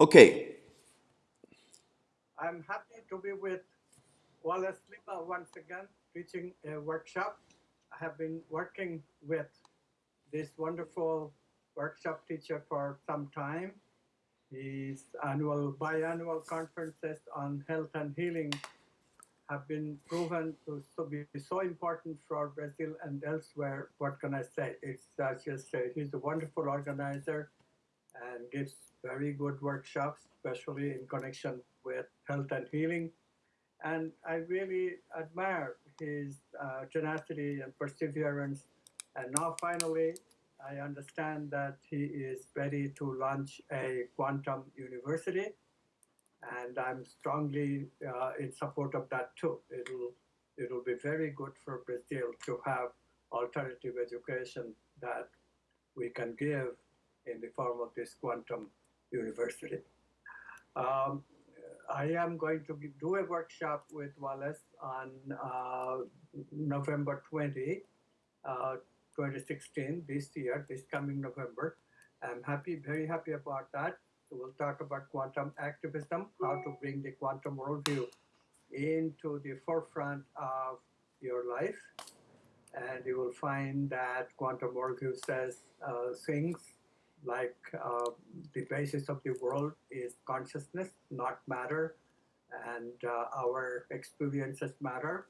Okay, I'm happy to be with Wallace Lima once again, teaching a workshop. I have been working with this wonderful workshop teacher for some time. His annual, biannual conferences on health and healing have been proven to be so important for Brazil and elsewhere. What can I say? It's just uh, he's a wonderful organizer and gives very good workshops, especially in connection with health and healing. And I really admire his uh, tenacity and perseverance. And now, finally, I understand that he is ready to launch a quantum university. And I'm strongly uh, in support of that too. It'll, it'll be very good for Brazil to have alternative education that we can give in the form of this quantum university. Um, I am going to do a workshop with Wallace on uh, November 20, uh, 2016, this year, this coming November. I'm happy, very happy about that. We'll talk about quantum activism, how to bring the quantum worldview into the forefront of your life. And you will find that quantum worldview says uh, things like uh, the basis of the world is consciousness, not matter, and uh, our experiences matter.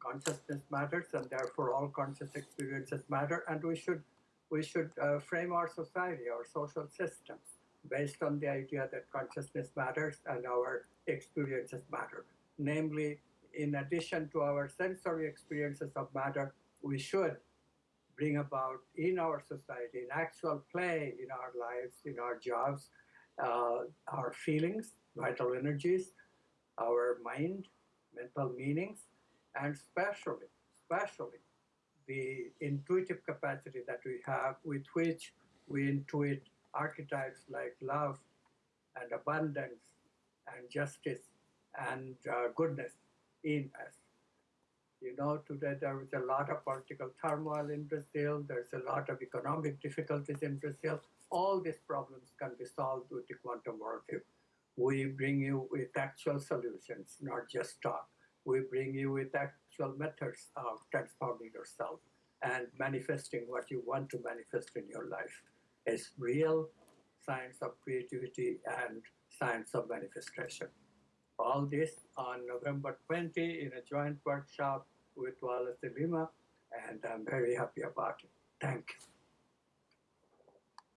Consciousness matters, and therefore all conscious experiences matter. And we should we should uh, frame our society, our social systems, based on the idea that consciousness matters and our experiences matter. Namely, in addition to our sensory experiences of matter, we should bring about in our society, in actual play in our lives, in our jobs, uh, our feelings, vital energies, our mind, mental meanings, and especially, especially the intuitive capacity that we have with which we intuit archetypes like love and abundance and justice and uh, goodness in us. You know, today there is a lot of political turmoil in Brazil. There's a lot of economic difficulties in Brazil. All these problems can be solved with the quantum worldview. We bring you with actual solutions, not just talk. We bring you with actual methods of transforming yourself and manifesting what you want to manifest in your life. It's real science of creativity and science of manifestation all this on November 20 in a joint workshop with Wallace Lima, and I'm very happy about it. Thank you.